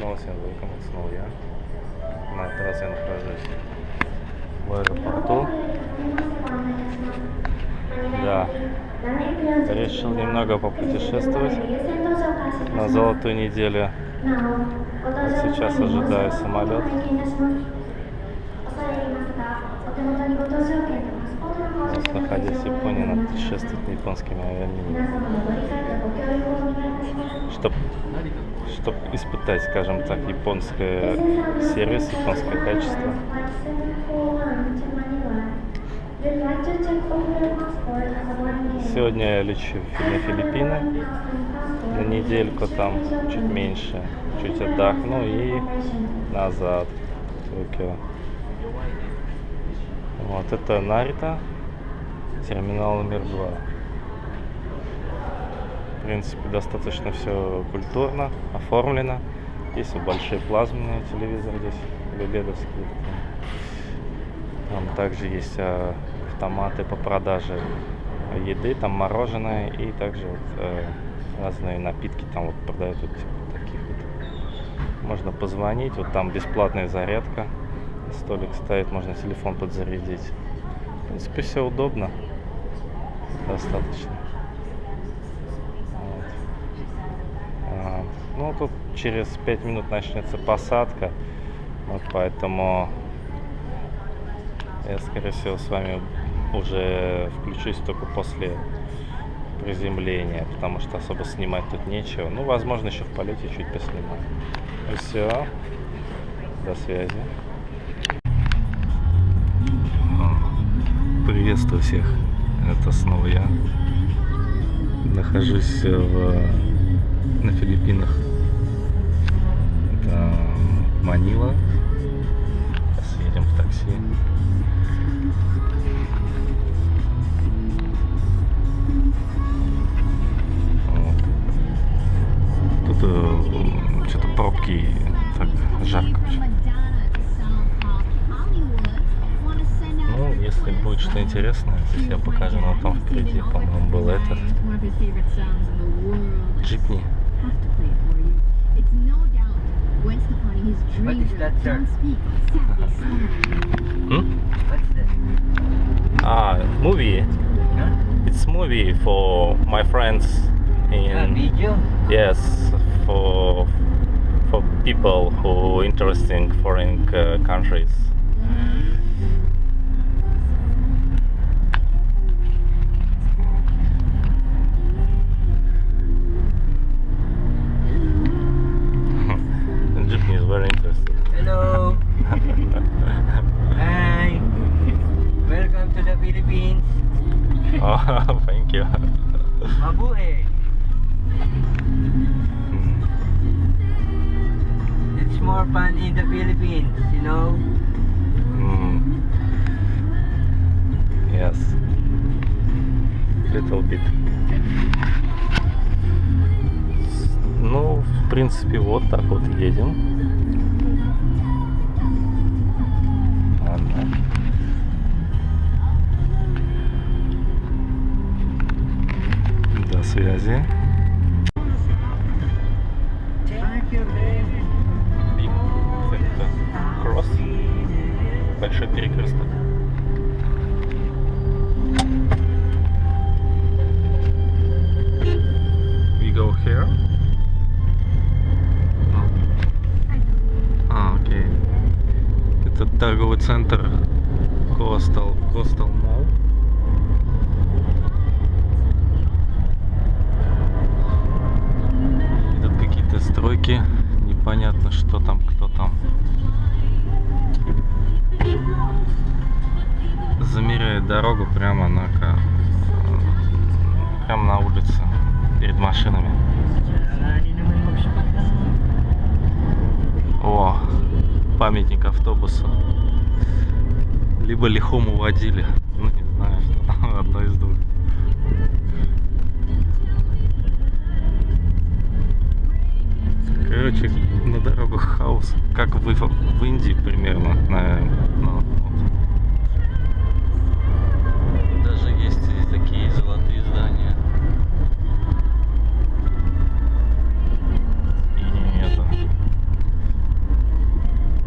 Снова всем welcome, снова я. На этот раз я нахожусь в аэропорту. Да. Решил немного попутешествовать на золотую неделю. Вот сейчас ожидаю самолет. Вот, находясь в Японии, надо путешествовать на японскими авиалиниями. Чтоб, чтоб испытать, скажем так, японское сервис, японское качество. Сегодня я лечу на Филиппины на недельку там, чуть меньше, чуть отдохну и назад в Токио. Вот это Нарита, терминал номер два. Принципе, достаточно все культурно, оформлено. Есть вот большие плазменные телевизоры здесь, ледовские. Там также есть а, автоматы по продаже еды, там мороженое и также вот, э, разные напитки там вот продают вот типа таких вот. Можно позвонить, вот там бесплатная зарядка, столик стоит, можно телефон подзарядить. В принципе, все удобно, достаточно. Вот. А, ну, тут через 5 минут начнется посадка, вот поэтому я, скорее всего, с вами уже включусь только после приземления, потому что особо снимать тут нечего. Ну, возможно, еще в полете чуть поснимаю. Ну все. До связи. Приветствую всех. Это снова я. Нахожусь в, на Филиппинах. Манила. Сейчас едем в такси. что-то пробки так жарко. Ну, если будет что интересное, здесь я покажу, но там впереди, по-моему, был этот джипни. What is that, sir? Hmm? What's that? Ah, movie. Huh? It's movie for my friends A in video? yes for for people who interested in foreign uh, countries. Thank you. Mabuhay. It's more fun in the Philippines, you know? Mm. Yes. Little bit. Ну, в принципе, вот так вот едем. Связи. Кросс. Большой перекресток. We go here. А, окей. Это торговый центр Coastal, Coastal какие-то стройки. Непонятно, что там, кто там. Замеряет дорогу прямо на прямо на улице перед машинами. О, памятник автобуса. Либо лихому водили. короче, на дорогах хаос, как в, в Индии примерно, наверное. Ну, вот. Даже есть такие золотые здания. И это.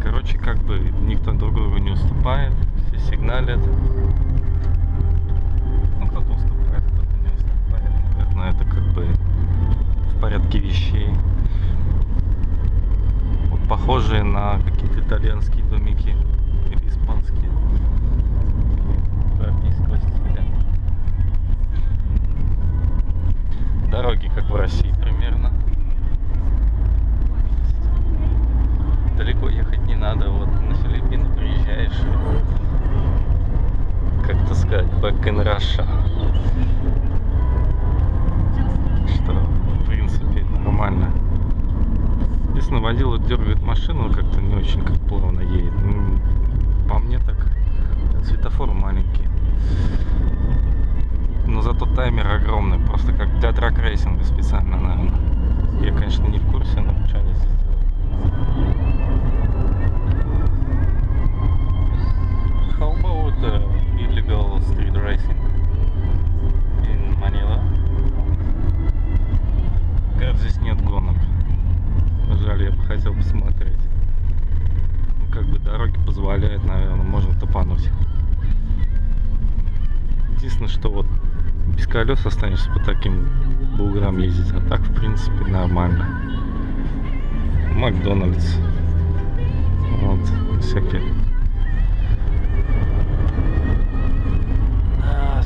Короче, как бы никто друг другу не уступает, все сигналят. Как-то не очень как плавно едет. Ну, По мне так светофор маленький. Но зато таймер огромный, просто как для драг-рейсинга специально, наверное. Я, конечно, не в курсе, но что они здесь делают. How illegal street racing in Manila? Как здесь нет гонок. Жаль, я бы хотел посмотреть. Ну, как бы дороги позволяют, наверное, можно топануть. Единственное, что вот без колес останешься по таким буграм ездить, а так, в принципе, нормально. Макдональдс. Вот, всякие. А,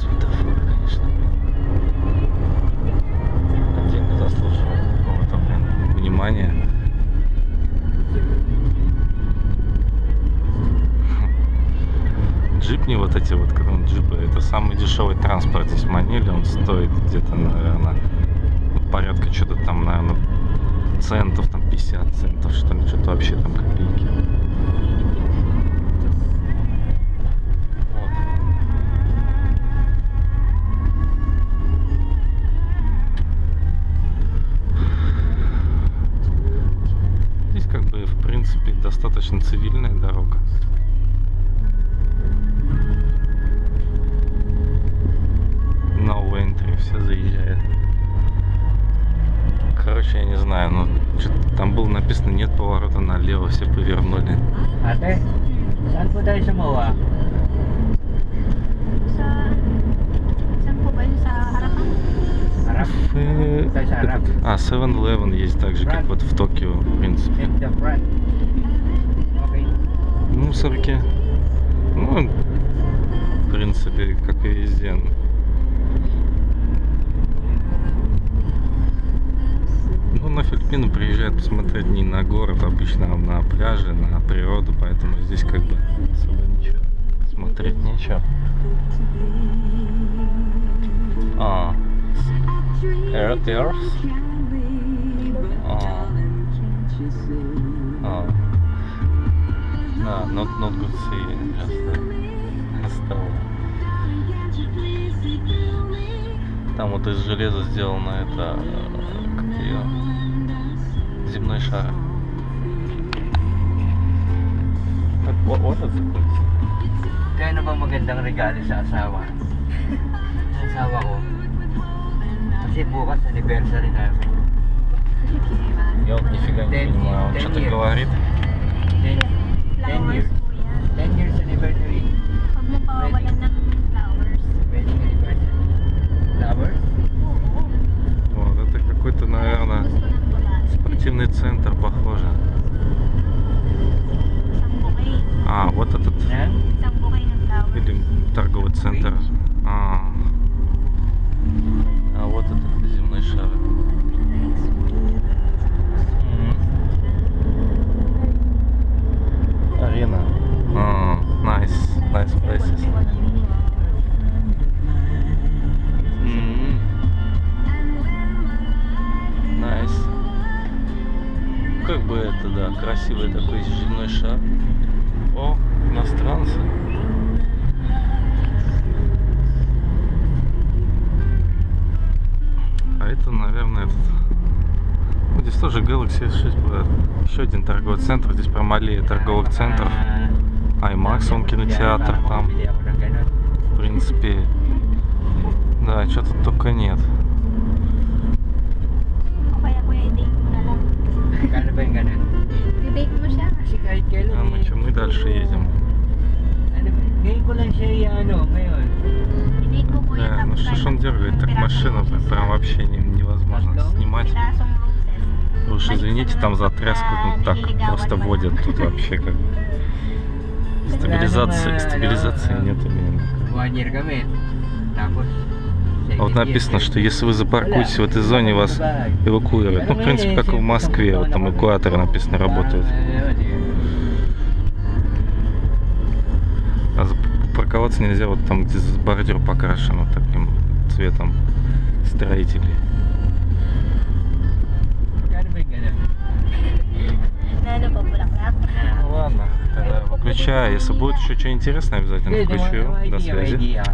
заслуживает какого-то, внимания. Джипни вот эти вот, он джипы, это самый дешевый транспорт здесь в Маниле, он стоит где-то, наверное, ну, порядка что-то там, наверное, центов, там 50 центов, что ли, что-то вообще там копейки. Знаю, ну, что-то там было написано нет поворота налево, все повернули. Sa harap. этот- А, 7-Eleven есть так же, как вот в Токио, в принципе. Мусорки. Ну, в принципе, как и везде. Ну, на Филиппины приезжают посмотреть не на город обычно, а на пляжи, на природу, поэтому здесь как бы особо ничего смотреть нечего. А, Earth Earth? А, а. Да, not, not good see, uh. Там вот из железа сделано это, э, как ее, земной шар. What, what is it? Kaya ano bang magandang regalo sa asawa? Sa asawa ko. Kasi bukas anniversary namin. Я вот нифига не Ten- понимаю, он ten что-то years. говорит. 10, 10 Flowers years. Красивый такой земной шар. О, иностранцы. А это, наверное, этот... Ну, здесь тоже Galaxy S6 была. Еще один торговый центр. Здесь прям аллея торговых центров. IMAX, он кинотеатр там. В принципе, да, что тут только нет. Извините, там за тряску ну, так просто водят тут вообще как. Стабилизации, стабилизации kami. Tapos, А вот написано, что если вы запаркуетесь в этой зоне, вас эвакуируют. Ну, в принципе, как и в Москве, вот там эвакуаторы написано работают. А за- парковаться нельзя вот там, где бордюр покрашен вот таким цветом строителей. Po, bulaklak? Ну ладно, тогда выключаю. Если будет еще что интересное, обязательно включу. До связи. idea.